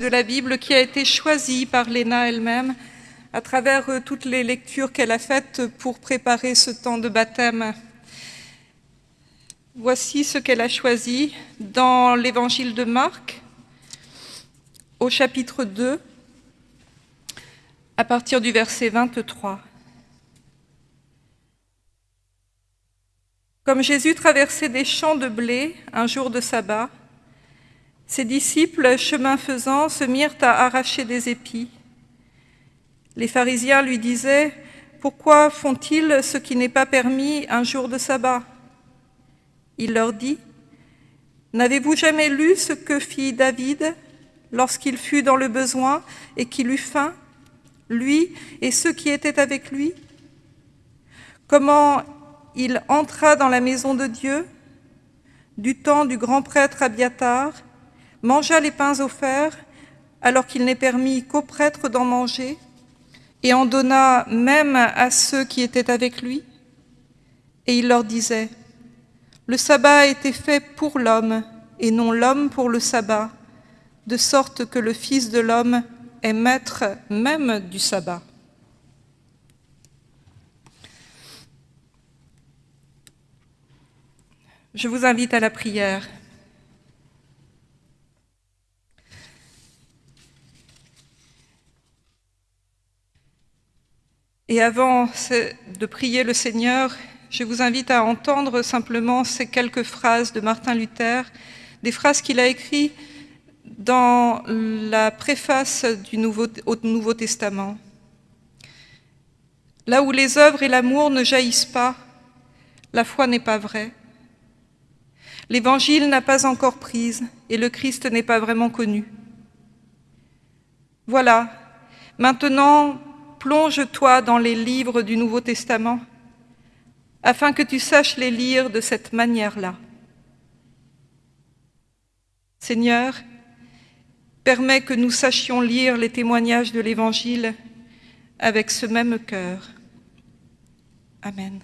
de la Bible qui a été choisie par Léna elle-même à travers euh, toutes les lectures qu'elle a faites pour préparer ce temps de baptême. Voici ce qu'elle a choisi dans l'évangile de Marc, au chapitre 2, à partir du verset 23. Comme Jésus traversait des champs de blé un jour de sabbat, ses disciples, chemin faisant, se mirent à arracher des épis. Les pharisiens lui disaient « Pourquoi font-ils ce qui n'est pas permis un jour de sabbat ?» Il leur dit « N'avez-vous jamais lu ce que fit David lorsqu'il fut dans le besoin et qu'il eut faim, lui et ceux qui étaient avec lui? Comment il entra dans la maison de Dieu du temps du grand prêtre Abiatar mangea les pains offerts, alors qu'il n'est permis qu'aux prêtres d'en manger, et en donna même à ceux qui étaient avec lui. Et il leur disait, Le sabbat a été fait pour l'homme, et non l'homme pour le sabbat, de sorte que le Fils de l'homme est maître même du sabbat. Je vous invite à la prière. Et avant de prier le Seigneur, je vous invite à entendre simplement ces quelques phrases de Martin Luther, des phrases qu'il a écrites dans la préface du Nouveau, au Nouveau Testament. Là où les œuvres et l'amour ne jaillissent pas, la foi n'est pas vraie. L'Évangile n'a pas encore prise et le Christ n'est pas vraiment connu. Voilà, maintenant plonge-toi dans les livres du Nouveau Testament, afin que tu saches les lire de cette manière-là. Seigneur, permets que nous sachions lire les témoignages de l'Évangile avec ce même cœur. Amen.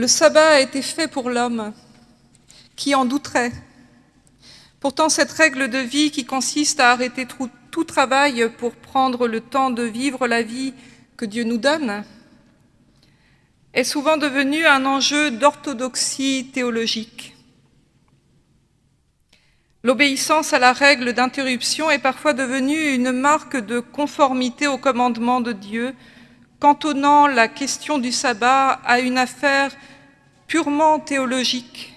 Le sabbat a été fait pour l'homme, qui en douterait. Pourtant, cette règle de vie qui consiste à arrêter tout, travail pour prendre le temps de vivre la vie que Dieu nous donne, est souvent devenue un enjeu d'orthodoxie théologique. L'obéissance à la règle d'interruption est parfois devenue une marque de conformité au commandement de Dieu, cantonnant la question du sabbat à une affaire purement théologique,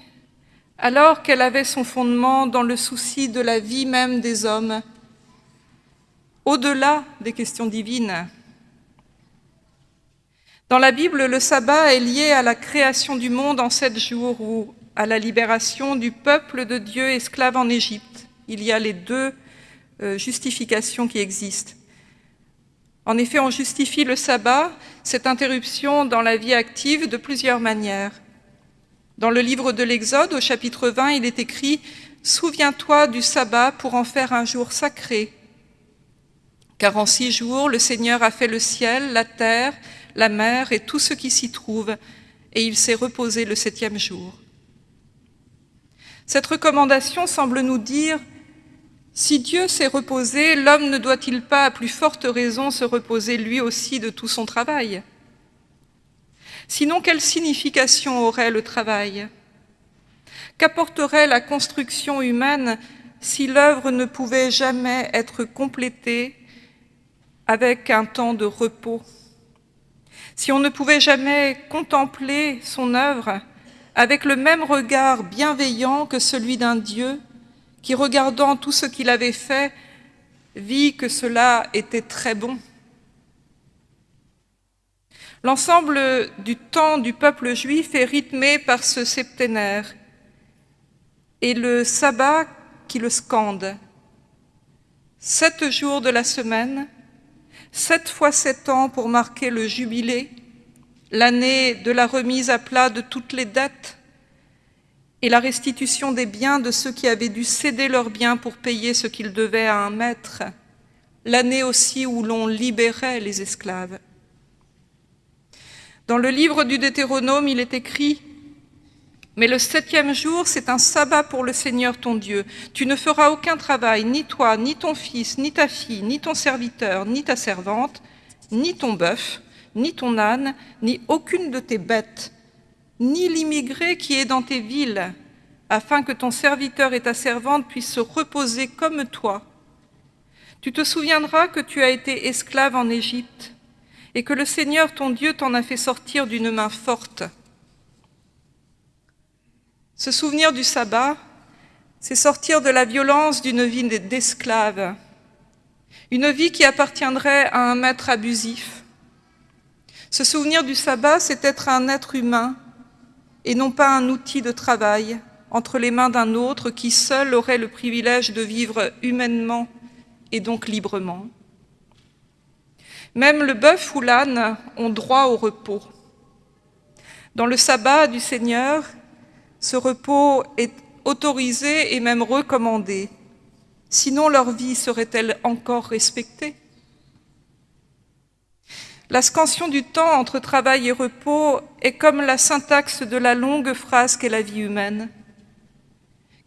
alors qu'elle avait son fondement dans le souci de la vie même des hommes, au-delà des questions divines. Dans la Bible, le sabbat est lié à la création du monde en sept jours ou à la libération du peuple de Dieu esclave en Égypte. Il y a les deux euh, justifications qui existent. En effet, on justifie le sabbat, cette interruption dans la vie active, de plusieurs manières. Dans le livre de l'Exode, au chapitre 20, il est écrit « Souviens-toi du sabbat pour en faire un jour sacré, car en six jours, le Seigneur a fait le ciel, la terre, la mer et tout ce qui s'y trouve, et il s'est reposé le septième jour. Cette recommandation semble nous dire si Dieu s'est reposé, l'homme ne doit-il pas à plus forte raison se reposer lui aussi de tout son travail? Sinon, quelle signification aurait le travail? Qu'apporterait la construction humaine si l'œuvre ne pouvait jamais être complétée avec un temps de repos? Si on ne pouvait jamais contempler son œuvre avec le même regard bienveillant que celui d'un Dieu qui, regardant tout ce qu'il avait fait, vit que cela était très bon. L'ensemble du temps du peuple juif est rythmé par ce septénaire et le sabbat qui le scande. Sept jours de la semaine, sept fois sept ans pour marquer le jubilé, l'année de la remise à plat de toutes les dettes et la restitution des biens de ceux qui avaient dû céder leurs biens pour payer ce qu'ils devaient à un maître, l'année aussi où l'on libérait les esclaves. Dans le livre du Deutéronome, il est écrit « Mais le septième jour, c'est un sabbat pour le Seigneur ton Dieu. Tu ne feras aucun travail, ni toi, ni ton fils, ni ta fille, ni ton serviteur, ni ta servante, ni ton bœuf, ni ton âne, ni aucune de tes bêtes, ni l'immigré qui est dans tes villes, afin que ton serviteur et ta servante puissent se reposer comme toi. Tu te souviendras que tu as été esclave en Égypte et que le Seigneur ton Dieu t'en a fait sortir d'une main forte. Se souvenir du sabbat, c'est sortir de la violence d'une vie d'esclave, une vie qui appartiendrait à un maître abusif. Se souvenir du sabbat, c'est être un être humain et non pas un outil de travail entre les mains d'un autre qui seul aurait le privilège de vivre humainement et donc librement. Même le bœuf ou l'âne ont droit au repos. Dans le sabbat du Seigneur, ce repos est autorisé et même recommandé. Sinon, leur vie serait-elle encore respectée? La scansion du temps entre travail et repos est comme la syntaxe de la longue phrase qu'est la vie humaine.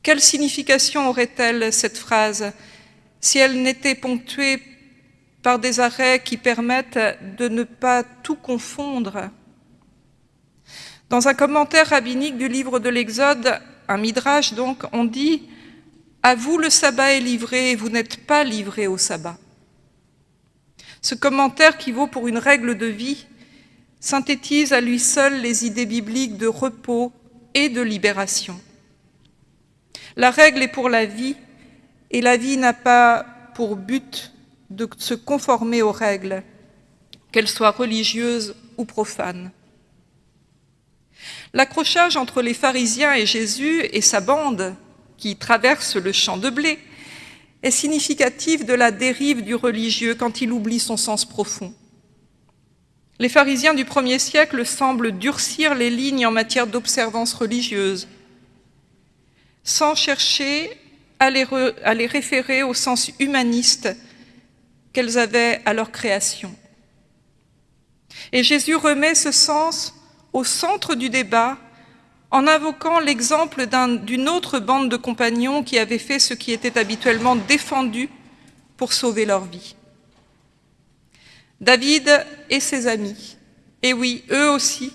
Quelle signification aurait-elle cette phrase si elle n'était ponctuée par des arrêts qui permettent de ne pas tout confondre? Dans un commentaire rabbinique du livre de l'Exode, un midrash donc, on dit « À vous le sabbat est livré et vous n'êtes pas livré au sabbat ». Ce commentaire, qui vaut pour une règle de vie, synthétise à lui seul les idées bibliques de repos et de libération. La règle est pour la vie, et la vie n'a pas pour but de se conformer aux règles, qu'elles soient religieuses ou profanes. L'accrochage entre les pharisiens et Jésus et sa bande, qui traverse le champ de blé, est significatif de la dérive du religieux quand il oublie son sens profond. Les pharisiens du premier siècle semblent durcir les lignes en matière d'observance religieuse, sans chercher à les, à les référer au sens humaniste qu'elles avaient à leur création. Et Jésus remet ce sens au centre du débat en invoquant l'exemple d'une autre bande de compagnons qui avait fait ce qui était habituellement défendu pour sauver leur vie. David et ses amis, et oui, eux aussi,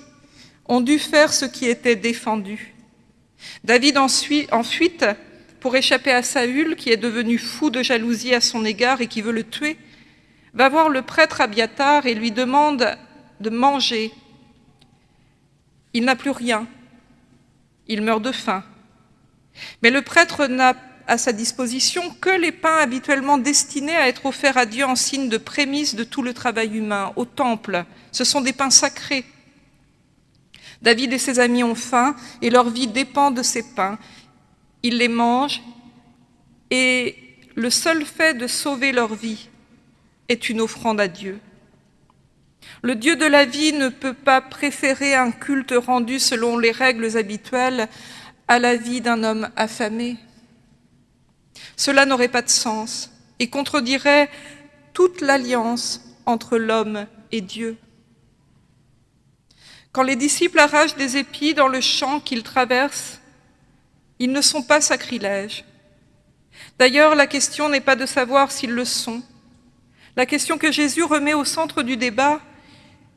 ont dû faire ce qui était défendu. David en fuite pour échapper à Saül, qui est devenu fou de jalousie à son égard et qui veut le tuer, va voir le prêtre Abiatar et lui demande de manger. Il n'a plus rien, il meurt de faim. Mais le prêtre n'a à sa disposition que les pains habituellement destinés à être offerts à Dieu en signe de prémisse de tout le travail humain, au temple. Ce sont des pains sacrés. David et ses amis ont faim et leur vie dépend de ces pains. Ils les mangent et le seul fait de sauver leur vie est une offrande à Dieu. Le Dieu de la vie ne peut pas préférer un culte rendu selon les règles habituelles à la vie d'un homme affamé. Cela n'aurait pas de sens et contredirait toute l'alliance entre l'homme et Dieu. Quand les disciples arrachent des épis dans le champ qu'ils traversent, ils ne sont pas sacrilèges. D'ailleurs, la question n'est pas de savoir s'ils le sont. La question que Jésus remet au centre du débat,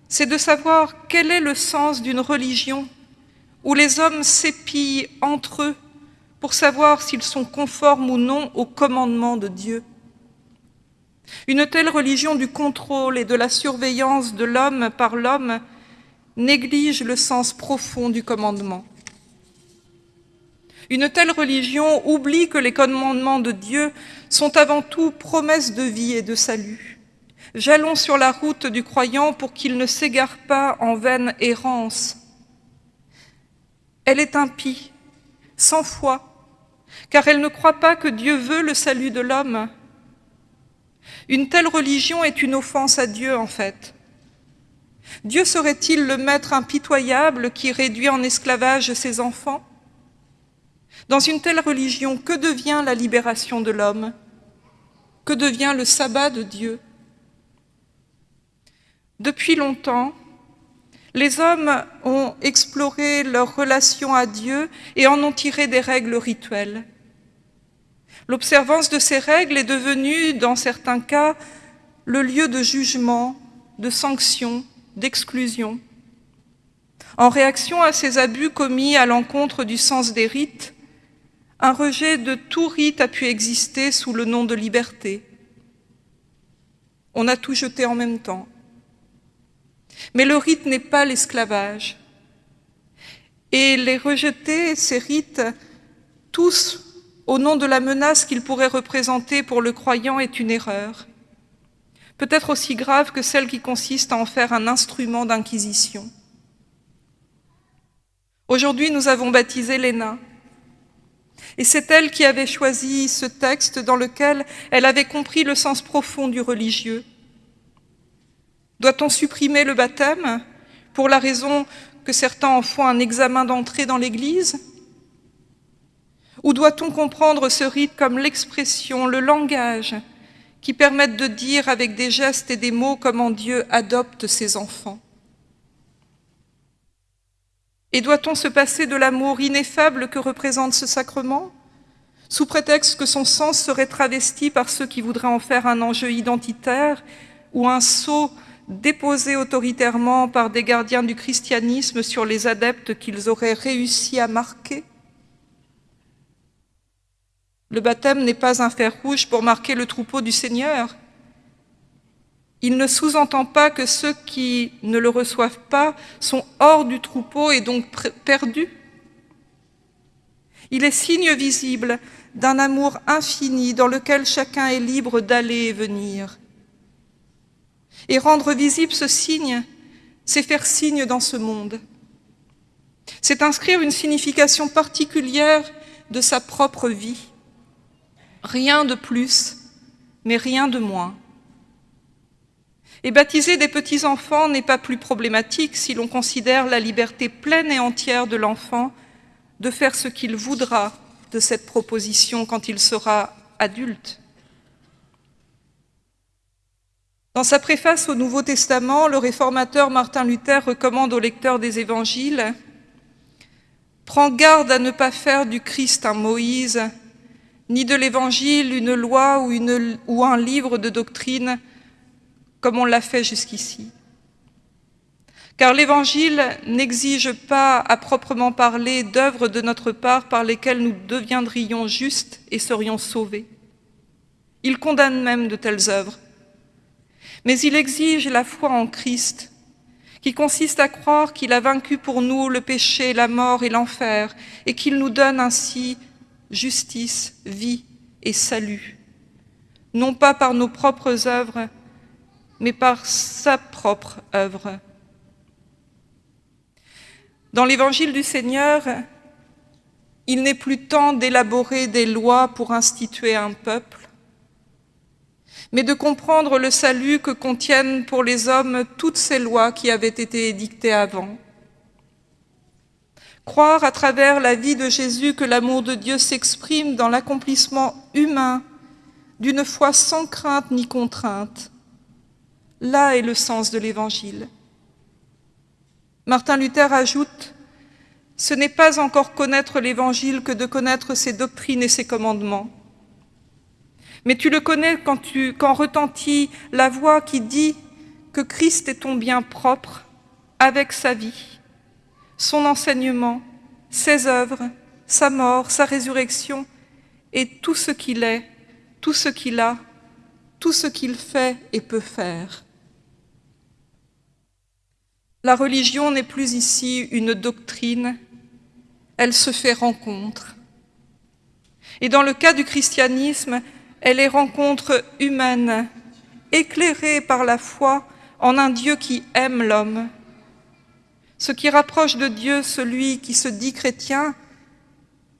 c'est de savoir quel est le sens d'une religion où les hommes s'épillent entre eux pour savoir s'ils sont conformes ou non au commandement de Dieu. Une telle religion du contrôle et de la surveillance de l'homme par l'homme néglige le sens profond du commandement. Une telle religion oublie que les commandements de Dieu sont avant tout promesses de vie et de salut. Jalons sur la route du croyant pour qu'il ne s'égare pas en vaine errance. Elle est impie, sans foi, car elle ne croit pas que Dieu veut le salut de l'homme. Une telle religion est une offense à Dieu, en fait. Dieu serait-il le maître impitoyable qui réduit en esclavage ses enfants? Dans une telle religion, que devient la libération de l'homme? Que devient le sabbat de Dieu? Depuis longtemps, les hommes ont exploré leur relation à Dieu et en ont tiré des règles rituelles. L'observance de ces règles est devenue, dans certains cas, le lieu de jugement, de sanction, d'exclusion. En réaction à ces abus commis à l'encontre du sens des rites, un rejet de tout rite a pu exister sous le nom de liberté. On a tout jeté en même temps. Mais le rite n'est pas l'esclavage. Et les rejeter, ces rites, tous au nom de la menace qu'ils pourraient représenter pour le croyant, est une erreur peut-être aussi grave que celle qui consiste à en faire un instrument d'inquisition. Aujourd'hui, nous avons baptisé Léna. Et c'est elle qui avait choisi ce texte dans lequel elle avait compris le sens profond du religieux. Doit-on supprimer le baptême pour la raison que certains en font un examen d'entrée dans l'Église? Ou doit-on comprendre ce rite comme l'expression, le langage qui permettent de dire avec des gestes et des mots comment Dieu adopte ses enfants? Et doit-on se passer de l'amour ineffable que représente ce sacrement, sous prétexte que son sens serait travesti par ceux qui voudraient en faire un enjeu identitaire ou un sceau déposé autoritairement par des gardiens du christianisme sur les adeptes qu'ils auraient réussi à marquer le baptême n'est pas un fer rouge pour marquer le troupeau du Seigneur. Il ne sous-entend pas que ceux qui ne le reçoivent pas sont hors du troupeau et donc perdus. Il est signe visible d'un amour infini dans lequel chacun est libre d'aller et venir. Et rendre visible ce signe, c'est faire signe dans ce monde. C'est inscrire une signification particulière de sa propre vie. Rien de plus, mais rien de moins. Et baptiser des petits-enfants n'est pas plus problématique si l'on considère la liberté pleine et entière de l'enfant de faire ce qu'il voudra de cette proposition quand il sera adulte. Dans sa préface au Nouveau Testament, le réformateur Martin Luther recommande au lecteur des évangiles « Prends garde à ne pas faire du Christ un Moïse ni de l'Évangile une loi ou un livre de doctrine comme on l'a fait jusqu'ici. Car l'Évangile n'exige pas, à proprement parler, d'œuvres de notre part par lesquelles nous deviendrions justes et serions sauvés. Il condamne même de telles œuvres. Mais il exige la foi en Christ, qui consiste à croire qu'il a vaincu pour nous le péché, la mort et l'enfer, et qu'il nous donne ainsi justice, vie et salut, non pas par nos propres œuvres, mais par sa propre œuvre. Dans l'évangile du Seigneur, il n'est plus temps d'élaborer des lois pour instituer un peuple, mais de comprendre le salut que contiennent pour les hommes toutes ces lois qui avaient été édictées avant. Croire à travers la vie de Jésus que l'amour de Dieu s'exprime dans l'accomplissement humain d'une foi sans crainte ni contrainte. Là est le sens de l'Évangile. Martin Luther ajoute « Ce n'est pas encore connaître l'Évangile que de connaître ses doctrines et ses commandements. Mais tu le connais quand, tu, retentit la voix qui dit que Christ est ton bien propre avec sa vie, son enseignement, ses œuvres, sa mort, sa résurrection et tout ce qu'il est, tout ce qu'il a, tout ce qu'il fait et peut faire. La religion n'est plus ici une doctrine, elle se fait rencontre. Et dans le cas du christianisme, elle est rencontre humaine, éclairée par la foi en un Dieu qui aime l'homme. Ce qui rapproche de Dieu celui qui se dit chrétien,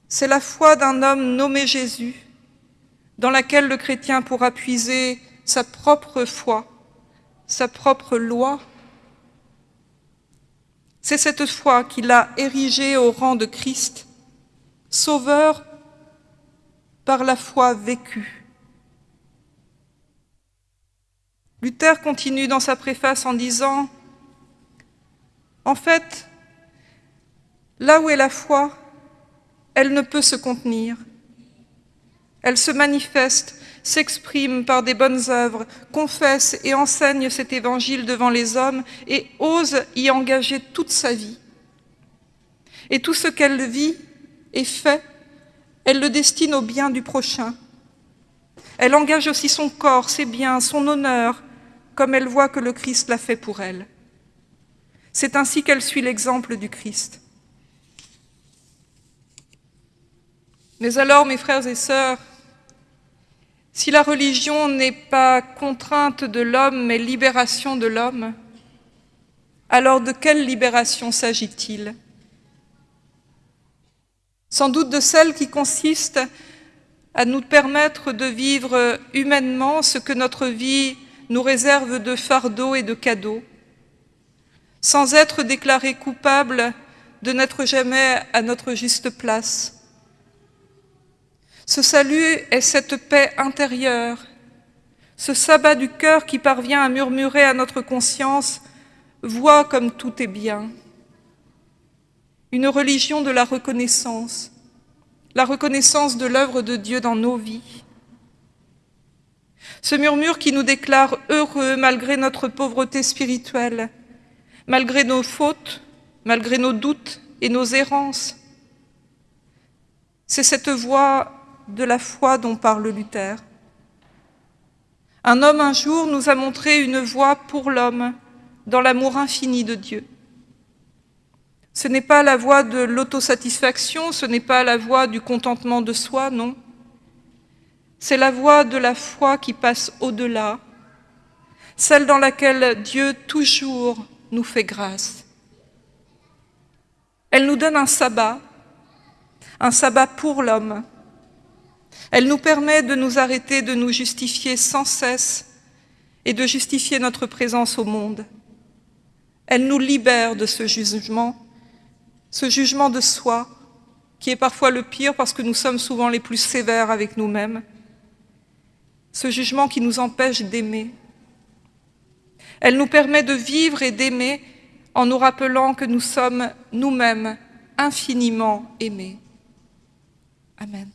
c'est la foi d'un homme nommé Jésus, dans laquelle le chrétien pourra puiser sa propre foi, sa propre loi. C'est cette foi qu'il a érigée au rang de Christ, sauveur par la foi vécue. Luther continue dans sa préface en disant « En fait, là où est la foi, elle ne peut se contenir. Elle se manifeste, s'exprime par des bonnes œuvres, confesse et enseigne cet évangile devant les hommes et ose y engager toute sa vie. Et tout ce qu'elle vit et fait, elle le destine au bien du prochain. Elle engage aussi son corps, ses biens, son honneur, comme elle voit que le Christ l'a fait pour elle. C'est ainsi qu'elle suit l'exemple du Christ. Mais alors, mes frères et sœurs, si la religion n'est pas contrainte de l'homme, mais libération de l'homme, alors de quelle libération s'agit-il? Sans doute de celle qui consiste à nous permettre de vivre humainement ce que notre vie nous réserve de fardeaux et de cadeaux, sans être déclarés coupables de n'être jamais à notre juste place, ce salut est cette paix intérieure, ce sabbat du cœur qui parvient à murmurer à notre conscience « Vois comme tout est bien ». Une religion de la reconnaissance, la reconnaissance de l'œuvre de Dieu dans nos vies. Ce murmure qui nous déclare heureux malgré notre pauvreté spirituelle, malgré nos fautes, malgré nos doutes et nos errances. C'est cette voix de la foi dont parle Luther. Un homme un jour nous a montré une voie pour l'homme dans l'amour infini de Dieu. Ce n'est pas la voie de l'autosatisfaction, ce n'est pas la voie du contentement de soi, non. C'est la voie de la foi qui passe au-delà, celle dans laquelle Dieu toujours nous fait grâce. Elle nous donne un sabbat, un sabbat pour l'homme, elle nous permet de nous arrêter, de nous justifier sans cesse et de justifier notre présence au monde. Elle nous libère de ce jugement, ce jugement de soi, qui est parfois le pire parce que nous sommes souvent les plus sévères avec nous-mêmes, ce jugement qui nous empêche d'aimer. Elle nous permet de vivre et d'aimer en nous rappelant que nous sommes nous-mêmes infiniment aimés. Amen.